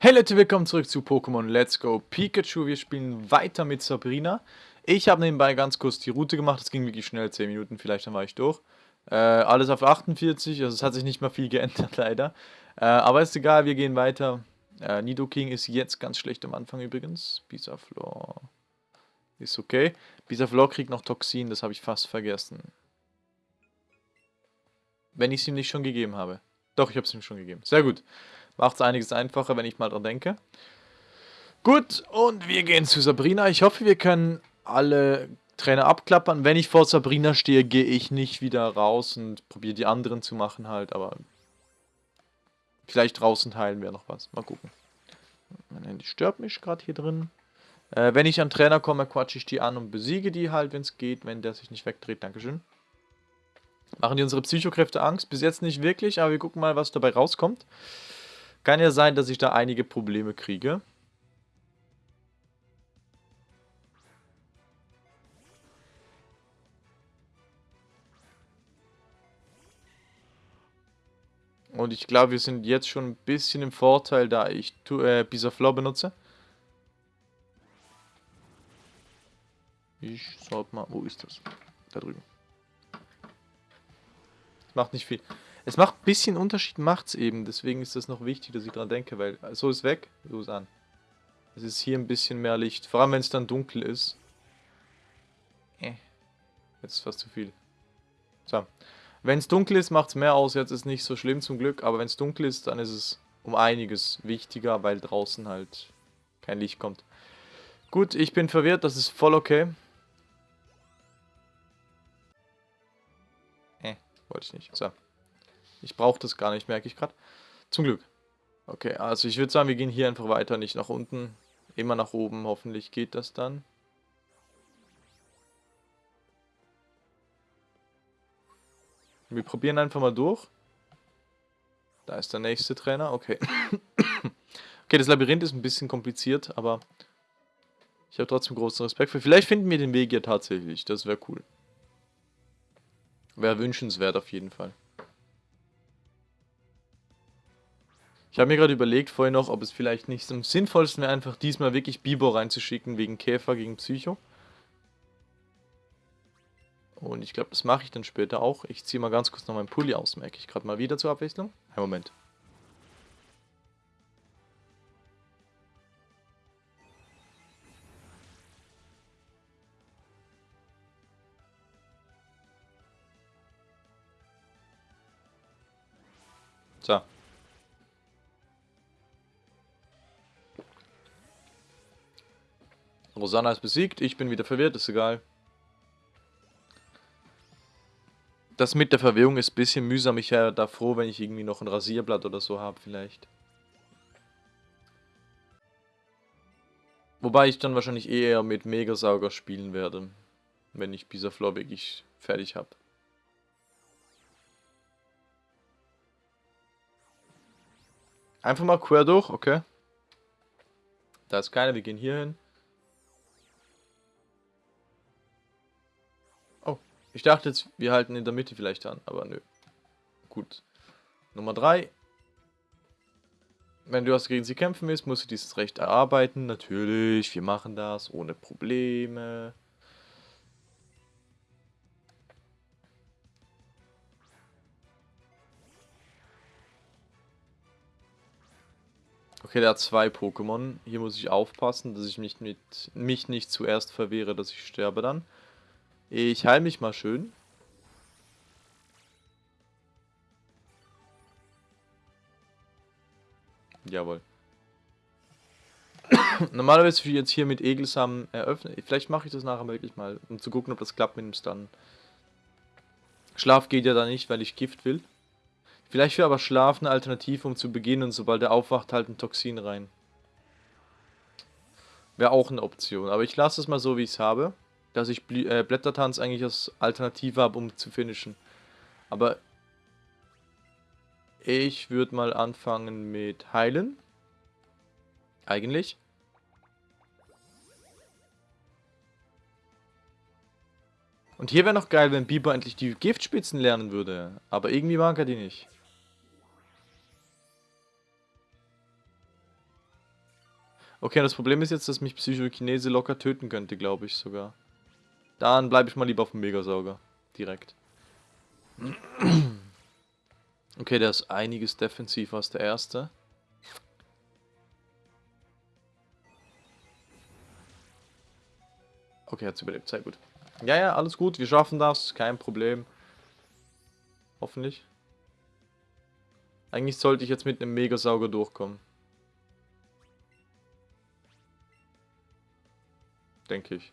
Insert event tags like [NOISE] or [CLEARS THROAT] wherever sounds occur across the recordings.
Hey Leute, willkommen zurück zu Pokémon Let's Go Pikachu. Wir spielen weiter mit Sabrina. Ich habe nebenbei ganz kurz die Route gemacht, das ging wirklich schnell, 10 Minuten vielleicht, dann war ich durch. Äh, alles auf 48, also es hat sich nicht mal viel [LAUGHS] geändert leider. Äh, aber ist egal, wir gehen weiter. Äh, Nidoking ist jetzt ganz schlecht am Anfang übrigens. Bisaflor ist okay. Bisaflor kriegt noch Toxin, das habe ich fast vergessen. Wenn ich es ihm nicht schon gegeben habe. Doch, ich habe es ihm schon gegeben. Sehr gut. Macht es einiges einfacher, wenn ich mal dran denke. Gut, und wir gehen zu Sabrina. Ich hoffe, wir können alle Trainer abklappern. Wenn ich vor Sabrina stehe, gehe ich nicht wieder raus und probiere die anderen zu machen halt, aber vielleicht draußen teilen wir noch was. Mal gucken. Mein Handy stört mich gerade hier drin. Äh, wenn ich an Trainer komme, quatsche ich die an und besiege die halt, wenn es geht, wenn der sich nicht wegdreht. Dankeschön. Machen die unsere Psychokräfte Angst? Bis jetzt nicht wirklich, aber wir gucken mal, was dabei rauskommt. Kann ja sein, dass ich da einige Probleme kriege. Und ich glaube, wir sind jetzt schon ein bisschen im Vorteil, da ich äh, Bisaflor benutze. Ich sollte mal... Wo ist das? Da drüben. Das macht nicht viel. Es macht ein bisschen Unterschied, macht es eben. Deswegen ist das noch wichtig, dass ich dran denke, weil so ist weg, so ist an. Es ist hier ein bisschen mehr Licht. Vor allem, wenn es dann dunkel ist. Äh. Jetzt ist fast zu viel. So. Wenn es dunkel ist, macht es mehr aus. Jetzt ist nicht so schlimm zum Glück. Aber wenn es dunkel ist, dann ist es um einiges wichtiger, weil draußen halt kein Licht kommt. Gut, ich bin verwirrt. Das ist voll okay. Äh, wollte ich nicht. So. Ich brauche das gar nicht, merke ich gerade. Zum Glück. Okay, also ich würde sagen, wir gehen hier einfach weiter, nicht nach unten. Immer nach oben, hoffentlich geht das dann. Wir probieren einfach mal durch. Da ist der nächste Trainer, okay. [COUGHS] okay, das Labyrinth ist ein bisschen kompliziert, aber ich habe trotzdem großen Respekt für. Vielleicht finden wir den Weg ja tatsächlich, das wäre cool. Wäre wünschenswert auf jeden Fall. Ich habe mir gerade überlegt vorher noch, ob es vielleicht nicht am sinnvollsten wäre, einfach diesmal wirklich Bibo reinzuschicken, wegen Käfer gegen Psycho. Und ich glaube, das mache ich dann später auch. Ich ziehe mal ganz kurz noch meinen Pulli aus, merke ich gerade mal wieder zur Abwechslung. Ein Moment. So. Rosanna ist besiegt, ich bin wieder verwirrt, ist egal. Das mit der Verwirrung ist ein bisschen mühsam. Ich wäre da froh, wenn ich irgendwie noch ein Rasierblatt oder so habe vielleicht. Wobei ich dann wahrscheinlich eher mit Megasauger spielen werde. Wenn ich Bisaflor wirklich fertig habe. Einfach mal quer durch, okay. Da ist keiner, wir gehen hier hin. Ich dachte jetzt, wir halten in der Mitte vielleicht an, aber nö. Gut. Nummer 3. Wenn du was gegen sie kämpfen willst, musst du dieses Recht erarbeiten. Natürlich, wir machen das ohne Probleme. Okay, der hat zwei Pokémon. Hier muss ich aufpassen, dass ich mich, mit, mich nicht zuerst verwehre, dass ich sterbe dann. Ich heile mich mal schön. Jawohl. [COUGHS] Normalerweise würde ich jetzt hier mit Egelsamen eröffnen. Vielleicht mache ich das nachher wirklich mal, um zu gucken, ob das klappt mit dem Stun. Schlaf geht ja da nicht, weil ich Gift will. Vielleicht wäre aber Schlaf eine Alternative, um zu beginnen und sobald er aufwacht, halt ein Toxin rein. Wäre auch eine Option. Aber ich lasse es mal so, wie ich es habe dass ich Bl äh, Blättertanz eigentlich als Alternative habe, um zu finishen. Aber ich würde mal anfangen mit Heilen. Eigentlich. Und hier wäre noch geil, wenn Biber endlich die Giftspitzen lernen würde. Aber irgendwie mag er die nicht. Okay, das Problem ist jetzt, dass mich Psychokinese locker töten könnte, glaube ich sogar. Dann bleibe ich mal lieber auf dem Megasauger. Direkt. Okay, der ist einiges defensiver als der erste. Okay, hat überlebt. Sehr gut. Ja, ja, alles gut. Wir schaffen das. Kein Problem. Hoffentlich. Eigentlich sollte ich jetzt mit einem Megasauger durchkommen. Denke ich.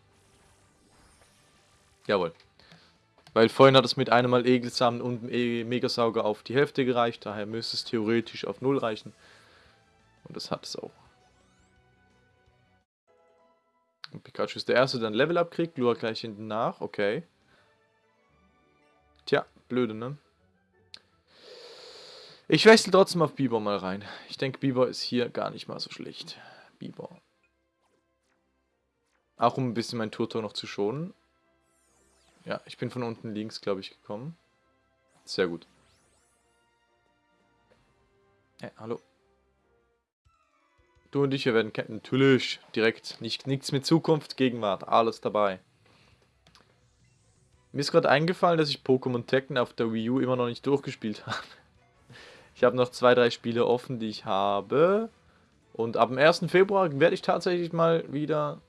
Jawohl. Weil vorhin hat es mit einem Mal Egelsamen und Megasauger auf die Hälfte gereicht. Daher müsste es theoretisch auf Null reichen. Und das hat es auch. Und Pikachu ist der Erste, der ein Level-Up kriegt. Lua gleich hinten nach. Okay. Tja, blöde, ne? Ich wechsle trotzdem auf Bieber mal rein. Ich denke, Bieber ist hier gar nicht mal so schlecht. Bieber. Auch um ein bisschen mein Turtor noch zu schonen. Ja, ich bin von unten links, glaube ich, gekommen. Sehr gut. Hey, hallo. Du und ich, wir werden. Natürlich, direkt. Nicht, nichts mit Zukunft, Gegenwart, alles dabei. Mir ist gerade eingefallen, dass ich Pokémon Tekken auf der Wii U immer noch nicht durchgespielt [LAUGHS] habe. Ich habe noch zwei, drei Spiele offen, die ich habe. Und ab dem 1. Februar werde ich tatsächlich mal wieder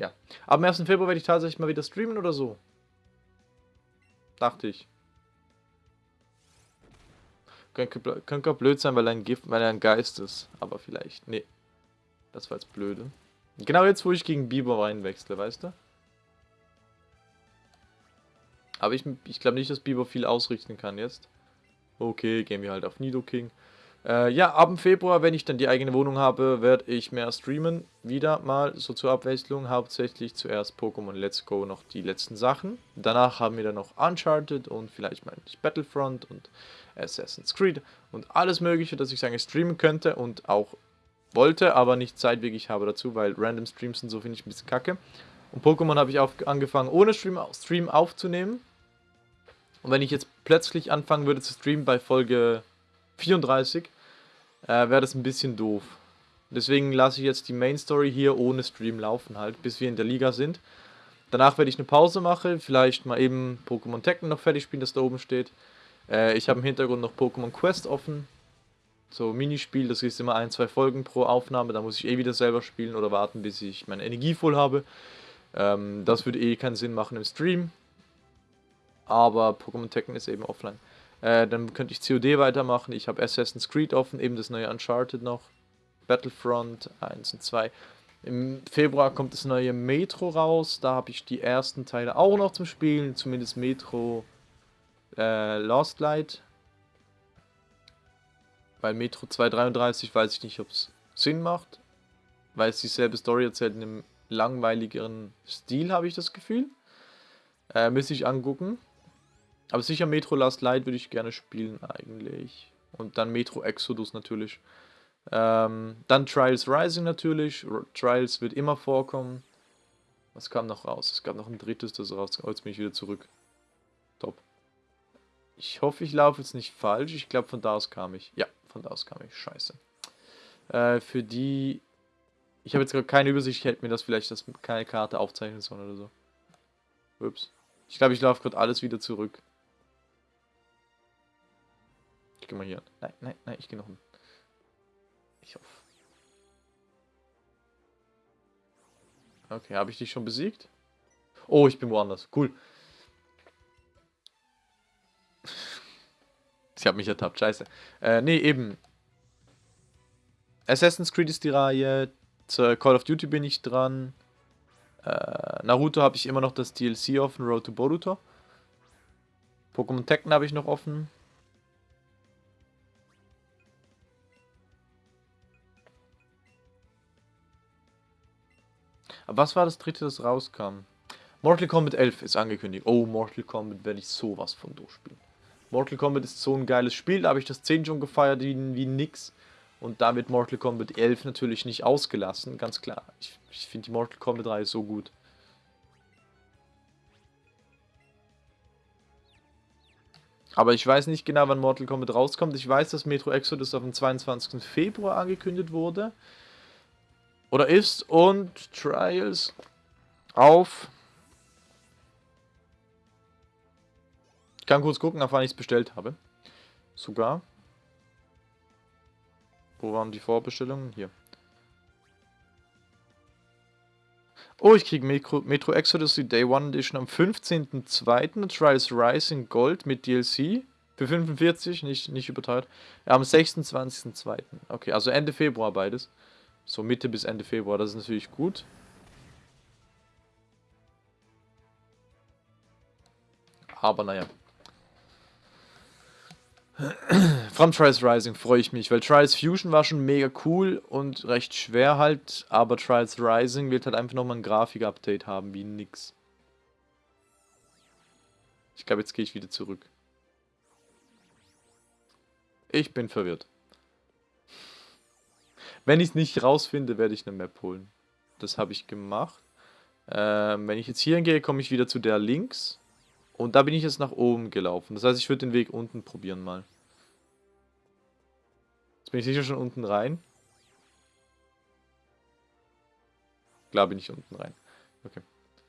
ja. Am 1. Februar werde ich tatsächlich mal wieder streamen oder so. Dachte ich. Könnte, auch blöd sein, weil er, ein Gift, weil er ein Geist ist. Aber vielleicht. Nee. Das war jetzt blöde. Genau jetzt, wo ich gegen Biber reinwechsle, weißt du? Aber ich, ich glaube nicht, dass Biber viel ausrichten kann jetzt. Okay, gehen wir halt auf Nidoking. Äh, ja, ab dem Februar, wenn ich dann die eigene Wohnung habe, werde ich mehr streamen. Wieder mal so zur Abwechslung. Hauptsächlich zuerst Pokémon Let's Go, noch die letzten Sachen. Danach haben wir dann noch Uncharted und vielleicht mal Battlefront und Assassin's Creed und alles mögliche, das ich sagen streamen könnte und auch wollte, aber nicht Zeit wirklich habe dazu, weil Random Streams sind so finde ich ein bisschen kacke. Und Pokémon habe ich auf, angefangen ohne Stream, Stream aufzunehmen. Und wenn ich jetzt plötzlich anfangen würde zu streamen bei Folge 34, äh, wäre das ein bisschen doof. Deswegen lasse ich jetzt die Main Story hier ohne Stream laufen halt, bis wir in der Liga sind. Danach werde ich eine Pause machen, vielleicht mal eben Pokémon Tekken noch fertig spielen, das da oben steht. Äh, ich habe im Hintergrund noch Pokémon Quest offen. So Minispiel, das ist immer ein, zwei Folgen pro Aufnahme, da muss ich eh wieder selber spielen oder warten, bis ich meine Energie voll habe. Ähm, das würde eh keinen Sinn machen im Stream. Aber Pokémon Tekken ist eben offline. Äh, dann könnte ich COD weitermachen. Ich habe Assassin's Creed offen, eben das neue Uncharted noch. Battlefront 1 und 2. Im Februar kommt das neue Metro raus. Da habe ich die ersten Teile auch noch zum Spielen. Zumindest Metro äh, Lost Light. Weil Metro 233 weiß ich nicht, ob es Sinn macht. Weil es dieselbe Story erzählt in einem langweiligeren Stil, habe ich das Gefühl. Äh, müsste ich angucken. Aber sicher Metro Last Light würde ich gerne spielen eigentlich. Und dann Metro Exodus natürlich. Ähm, dann Trials Rising natürlich. R Trials wird immer vorkommen. Was kam noch raus? Es gab noch ein drittes, das rauskam. Oh, jetzt bin ich wieder zurück. Top. Ich hoffe, ich laufe jetzt nicht falsch. Ich glaube, von da aus kam ich. Ja, von da aus kam ich. Scheiße. Äh, für die... Ich habe jetzt gerade keine Übersicht. Ich hätte mir das vielleicht das keine Karte aufzeichnen sollen oder so. Ups. Ich glaube, ich laufe gerade alles wieder zurück. Ich gehe mal hier. Nein, nein, nein, ich gehe noch hin. Ich hoffe. Okay, habe ich dich schon besiegt? Oh, ich bin woanders. Cool. [LAUGHS] Sie hat mich ertappt, scheiße. Äh, nee, eben. Assassin's Creed ist die Reihe. Zur Call of Duty bin ich dran. Äh, Naruto habe ich immer noch das DLC offen, Road to Boruto. Pokémon Tekken habe ich noch offen. Was war das dritte, das rauskam? Mortal Kombat 11 ist angekündigt. Oh, Mortal Kombat werde ich sowas von durchspielen. Mortal Kombat ist so ein geiles Spiel, da habe ich das 10 schon gefeiert wie, wie nix. Und da wird Mortal Kombat 11 natürlich nicht ausgelassen, ganz klar. Ich, ich finde die Mortal Kombat 3 so gut. Aber ich weiß nicht genau, wann Mortal Kombat rauskommt. Ich weiß, dass Metro Exodus auf den 22. Februar angekündigt wurde. Oder ist und Trials auf. Ich kann kurz gucken, auf wann ich es bestellt habe. Sogar. Wo waren die Vorbestellungen? Hier. Oh, ich kriege Metro, Metro Exodus die Day One Edition am 15.02. Trials Rising Gold mit DLC. Für 45, nicht, nicht überteuert. Am 26.02. Okay, also Ende Februar beides. So Mitte bis Ende Februar, das ist natürlich gut. Aber naja. [CLEARS THROAT] From Trials Rising freue ich mich, weil Trials Fusion war schon mega cool und recht schwer halt, aber Trials Rising wird halt einfach nochmal ein Grafik-Update haben, wie nix. Ich glaube, jetzt gehe ich wieder zurück. Ich bin verwirrt. Wenn ich es nicht rausfinde, werde ich eine Map holen. Das habe ich gemacht. Ähm, wenn ich jetzt hier hingehe, komme ich wieder zu der links. Und da bin ich jetzt nach oben gelaufen. Das heißt, ich würde den Weg unten probieren mal. Jetzt bin ich sicher schon unten rein. Klar bin ich unten rein. Okay.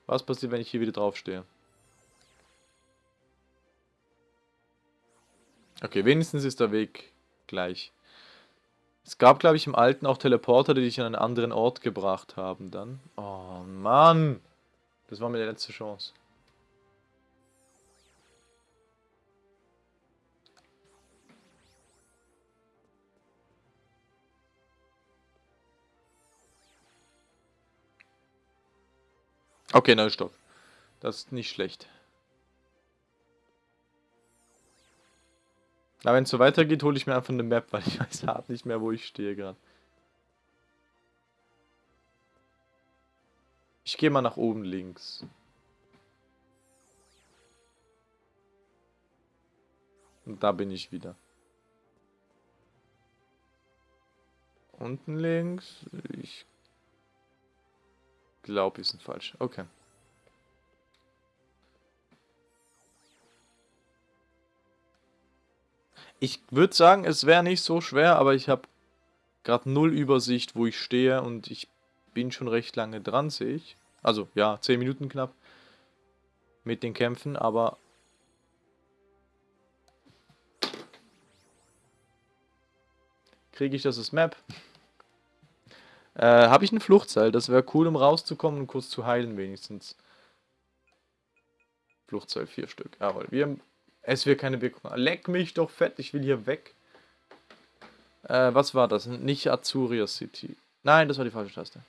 Was passiert, wenn ich hier wieder draufstehe? Okay, wenigstens ist der Weg gleich. Es gab, glaube ich, im Alten auch Teleporter, die dich an einen anderen Ort gebracht haben dann. Oh, Mann! Das war meine letzte Chance. Okay, neuer Stock. Das ist nicht schlecht. Aber wenn es so weitergeht, hole ich mir einfach eine Map, weil ich [LAUGHS] weiß hart nicht mehr, wo ich stehe gerade. Ich gehe mal nach oben links. Und da bin ich wieder. Unten links. Ich glaube, ist ein falsch. Okay. Ich würde sagen, es wäre nicht so schwer, aber ich habe gerade null Übersicht, wo ich stehe und ich bin schon recht lange dran, sehe ich. Also, ja, 10 Minuten knapp mit den Kämpfen, aber... Kriege ich das als Map? [LAUGHS] Äh, habe ich ein Fluchtseil? Das wäre cool, um rauszukommen und kurz zu heilen wenigstens. Fluchtseil, vier Stück. Jawohl, wir, es wird keine Wirkung. Leck mich doch fett, ich will hier weg. Äh, was war das? Nicht Azuria City. Nein, das war die falsche Taste.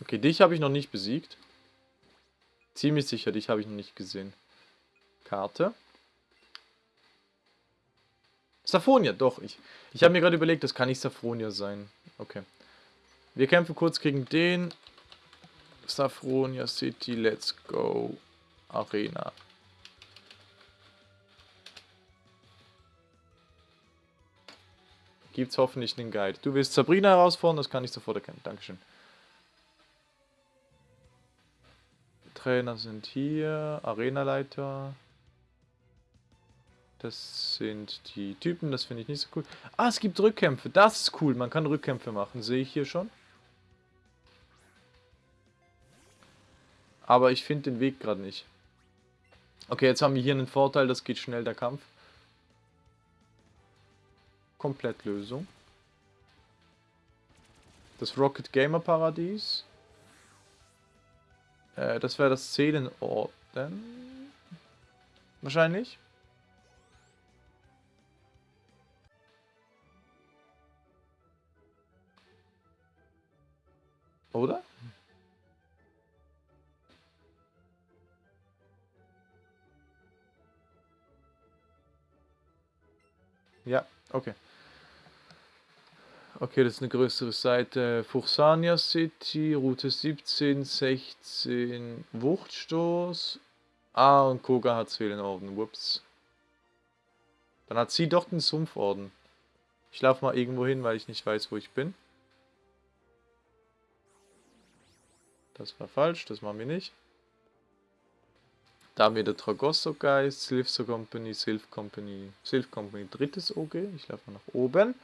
Okay, dich habe ich noch nicht besiegt. Ziemlich sicher, dich habe ich noch nicht gesehen. Karte. Saphonia, doch. Ich, ich habe mir gerade überlegt, das kann nicht Saphonia sein. Okay. Wir kämpfen kurz gegen den. Saphonia City, let's go. Arena. Gibt's hoffentlich einen Guide. Du willst Sabrina herausfordern, das kann ich sofort erkennen. Dankeschön. Trainer sind hier, Arenaleiter. Das sind die Typen, das finde ich nicht so cool. Ah, es gibt Rückkämpfe, das ist cool. Man kann Rückkämpfe machen, sehe ich hier schon. Aber ich finde den Weg gerade nicht. Okay, jetzt haben wir hier einen Vorteil, das geht schnell, der Kampf. Komplettlösung. Das Rocket Gamer Paradies. Äh, das wäre das Seelenorden. Wahrscheinlich. Oder? Ja, okay. Okay, das ist eine größere Seite. Fuchsania City, Route 17, 16, Wuchtstoß. Ah, und Koga hat Seelenorden. Whoops. Dann hat sie doch den Sumpforden. Ich laufe mal irgendwo hin, weil ich nicht weiß, wo ich bin. Das war falsch, das machen wir nicht. Da haben wir der Tragosso Geist, Sylphso Company, Sylph Company, Sylph Company, drittes OG. Ich laufe mal nach oben.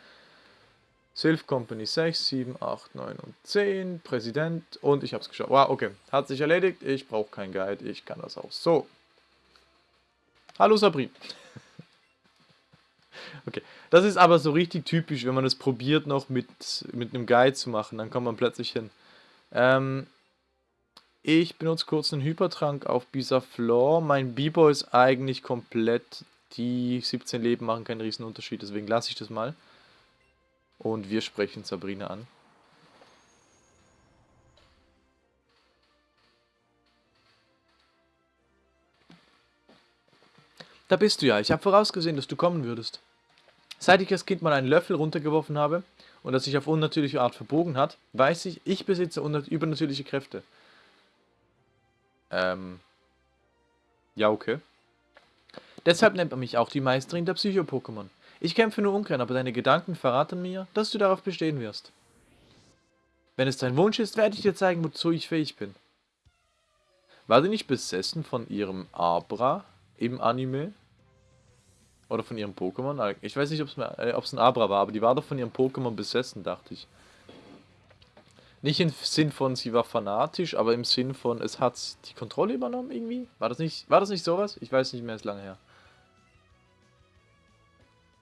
Sylph Company 6, 7, 8, 9 und 10. Präsident. Und ich habe es geschafft. Wow, okay. Hat sich erledigt. Ich brauche keinen Guide. Ich kann das auch so. Hallo Sabrin. [LAUGHS] okay. Das ist aber so richtig typisch, wenn man es probiert noch mit, mit einem Guide zu machen. Dann kommt man plötzlich hin. Ähm, ich benutze kurz einen Hypertrank auf Bisaflor. Mein Bibo ist eigentlich komplett. Die 17 Leben machen keinen riesen Unterschied, deswegen lasse ich das mal. Und wir sprechen Sabrina an. Da bist du ja. Ich habe vorausgesehen, dass du kommen würdest. Seit ich als Kind mal einen Löffel runtergeworfen habe und er sich auf unnatürliche Art verbogen hat, weiß ich, ich besitze übernatürliche Kräfte. Ähm. Ja, okay. Deshalb nennt man mich auch die Meisterin der Psycho-Pokémon. Ich kämpfe nur ungern, aber deine Gedanken verraten mir, dass du darauf bestehen wirst. Wenn es dein Wunsch ist, werde ich dir zeigen, wozu ich fähig bin. War sie nicht besessen von ihrem Abra im Anime? Oder von ihrem Pokémon? Ich weiß nicht, ob es äh, ein Abra war, aber die war doch von ihrem Pokémon besessen, dachte ich. Nicht im Sinn von, sie war fanatisch, aber im Sinn von, es hat die Kontrolle übernommen irgendwie? War das nicht, war das nicht sowas? Ich weiß nicht mehr, ist lange her.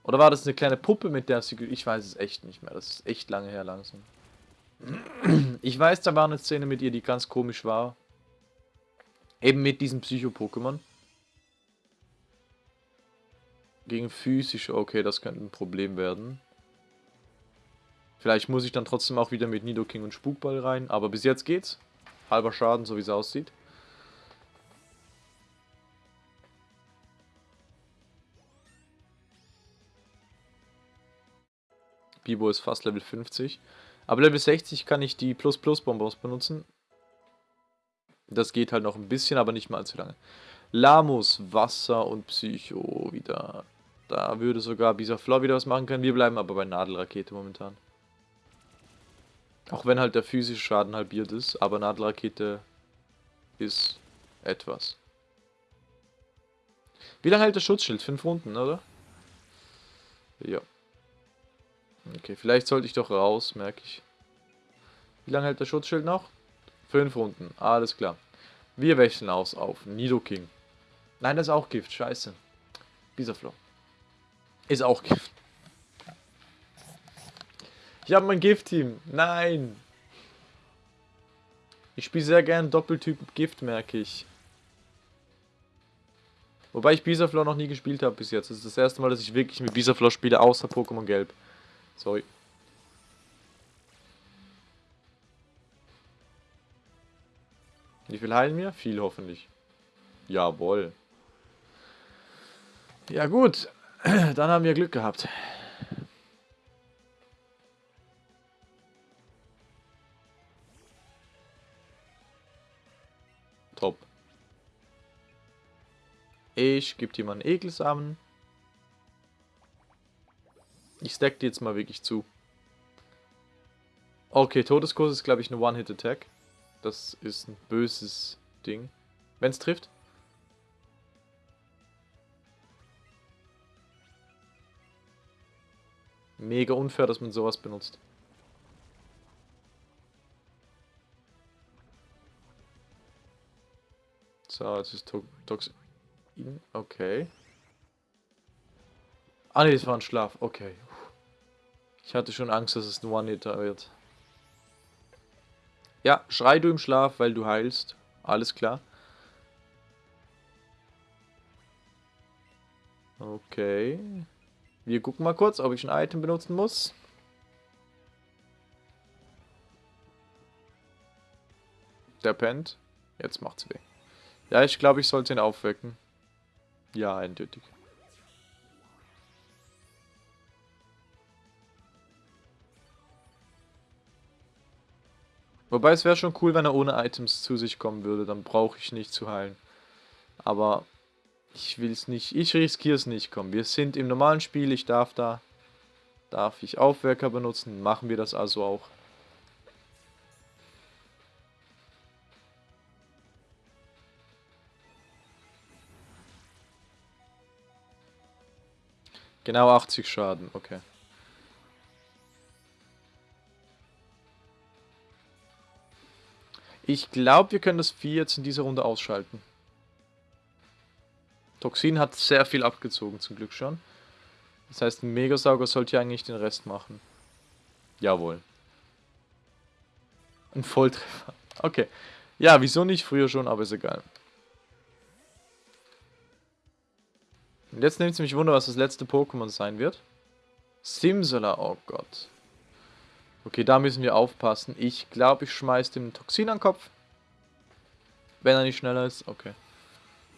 Oder war das eine kleine Puppe, mit der sie... Ich weiß es echt nicht mehr. Das ist echt lange her langsam. Ich weiß, da war eine Szene mit ihr, die ganz komisch war. Eben mit diesem Psycho-Pokémon. Gegen physische, okay, das könnte ein Problem werden. Vielleicht muss ich dann trotzdem auch wieder mit Nidoking und Spukball rein. Aber bis jetzt geht's. Halber Schaden, so wie es aussieht. Bibo ist fast Level 50. Aber Level 60 kann ich die Plus-Plus-Bonbons benutzen. Das geht halt noch ein bisschen, aber nicht mal allzu lange. Lamus, Wasser und Psycho wieder. Da würde sogar Bisaflor wieder was machen können. Wir bleiben aber bei Nadelrakete momentan. Auch wenn halt der physische Schaden halbiert ist, aber Nadelrakete ist etwas. Wie lange hält der Schutzschild? Fünf Runden, oder? Ja. Okay, vielleicht sollte ich doch raus, merke ich. Wie lange hält der Schutzschild noch? Fünf Runden, alles klar. Wir wechseln aus auf Nidoking. Nein, das ist auch Gift, scheiße. Bisaflow. Ist auch Gift. Ich habe mein Gift-Team. Nein. Ich spiele sehr gern Doppeltyp Gift, merke ich. Wobei ich Bisaflor noch nie gespielt habe bis jetzt. Das ist das erste Mal, dass ich wirklich mit Bisaflor spiele, außer Pokémon Gelb. Sorry. Wie viel heilen wir? Viel hoffentlich. Jawohl. Ja gut, [CLEARS THROAT] dann haben wir Glück gehabt. Top. Ich gebe dir mal einen Ekelsamen. Ich stack die jetzt mal wirklich zu. Okay, Todeskurs ist, glaube ich, eine One-Hit-Attack. Das ist ein böses Ding. Wenn es trifft. Mega unfair, dass man sowas benutzt. So, jetzt ist Toxin. Okay. Ah ne, das war ein Schlaf. Okay. Ich hatte schon Angst, dass es ein One-Hitter wird. Ja, schrei du im Schlaf, weil du heilst. Alles klar. Okay. Wir gucken mal kurz, ob ich ein Item benutzen muss. Der pennt. Jetzt macht's weh. Ja, ich glaube, ich sollte ihn aufwecken. Ja, eindeutig. Wobei es wäre schon cool, wenn er ohne Items zu sich kommen würde. Dann brauche ich nicht zu heilen. Aber ich will es nicht. Ich riskiere es nicht. Komm, wir sind im normalen Spiel. Ich darf da. Darf ich Aufwerker benutzen? Machen wir das also auch. Genau 80 Schaden, okay. Ich glaube, wir können das Vieh jetzt in dieser Runde ausschalten. Toxin hat sehr viel abgezogen, zum Glück schon. Das heißt, ein Megasauger sollte ja eigentlich den Rest machen. Jawohl. Ein Volltreffer. Okay. Ja, wieso nicht früher schon, aber ist egal. Und jetzt nimmt es mich Wunder, was das letzte Pokémon sein wird. Simsala, oh Gott. Okay, da müssen wir aufpassen. Ich glaube, ich schmeiß dem Toxin an den Kopf. Wenn er nicht schneller ist. Okay.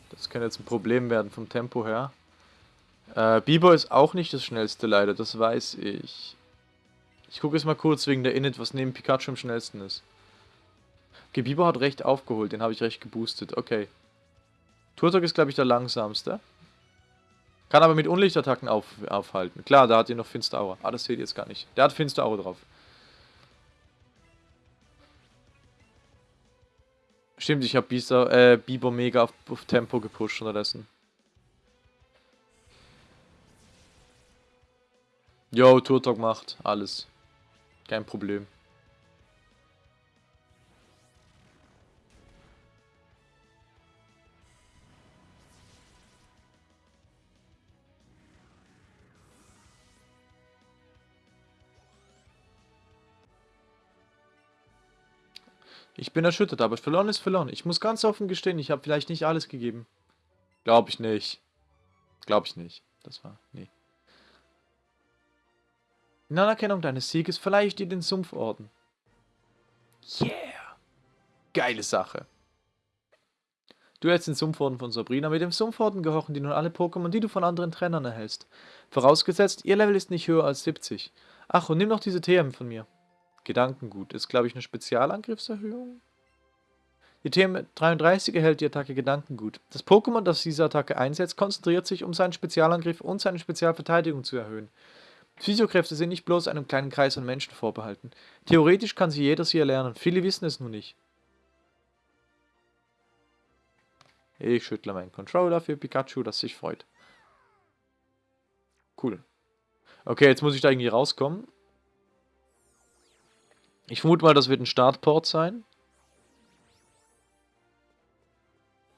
Das könnte jetzt ein Problem werden vom Tempo her. Äh, Biber ist auch nicht das schnellste leider, das weiß ich. Ich gucke jetzt mal kurz wegen der Init, was neben Pikachu am schnellsten ist. Okay, Biber hat recht aufgeholt, den habe ich recht geboostet. Okay. Turtok ist, glaube ich, der langsamste. Kann aber mit Unlichtattacken auf, aufhalten. Klar, da hat ihr noch Finsteraura. Ah, das seht ihr jetzt gar nicht. Der hat Finsteraura drauf. Stimmt, ich habe äh, Biber mega auf, auf Tempo gepusht unterdessen. Jo, Turtok macht alles. Kein Problem. Ich bin erschüttert, aber verloren ist verloren. Ich muss ganz offen gestehen, ich habe vielleicht nicht alles gegeben. Glaube ich nicht. Glaube ich nicht. Das war... Nee. In Anerkennung deines Sieges verleihe ich dir den Sumpforden. Yeah! Geile Sache. Du hältst den Sumpforden von Sabrina. Mit dem Sumpforden gehorchen dir nun alle Pokémon, die du von anderen Trainern erhältst. Vorausgesetzt, ihr Level ist nicht höher als 70. Ach, und nimm noch diese TM von mir. Gedankengut ist, glaube ich, eine Spezialangriffserhöhung. Die TM33 erhält die Attacke Gedankengut. Das Pokémon, das diese Attacke einsetzt, konzentriert sich, um seinen Spezialangriff und seine Spezialverteidigung zu erhöhen. Physiokräfte sind nicht bloß einem kleinen Kreis an Menschen vorbehalten. Theoretisch kann sie jeder sie erlernen, viele wissen es nur nicht. Ich schüttle meinen Controller für Pikachu, das sich freut. Cool. Okay, jetzt muss ich da irgendwie rauskommen. Ich vermute mal, das wird ein Startport sein.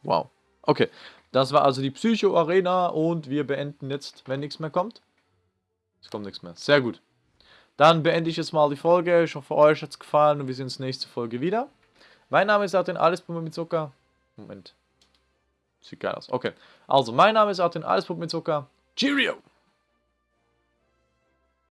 Wow. Okay. Das war also die Psycho-Arena und wir beenden jetzt, wenn nichts mehr kommt. Es kommt nichts mehr. Sehr gut. Dann beende ich jetzt mal die Folge. Ich hoffe, euch hat es gefallen und wir sehen uns nächste Folge wieder. Mein Name ist Artin Allespuppe mit Zucker. Moment. Sieht geil aus. Okay. Also, mein Name ist Artin Allespuppe mit Zucker. Cheerio!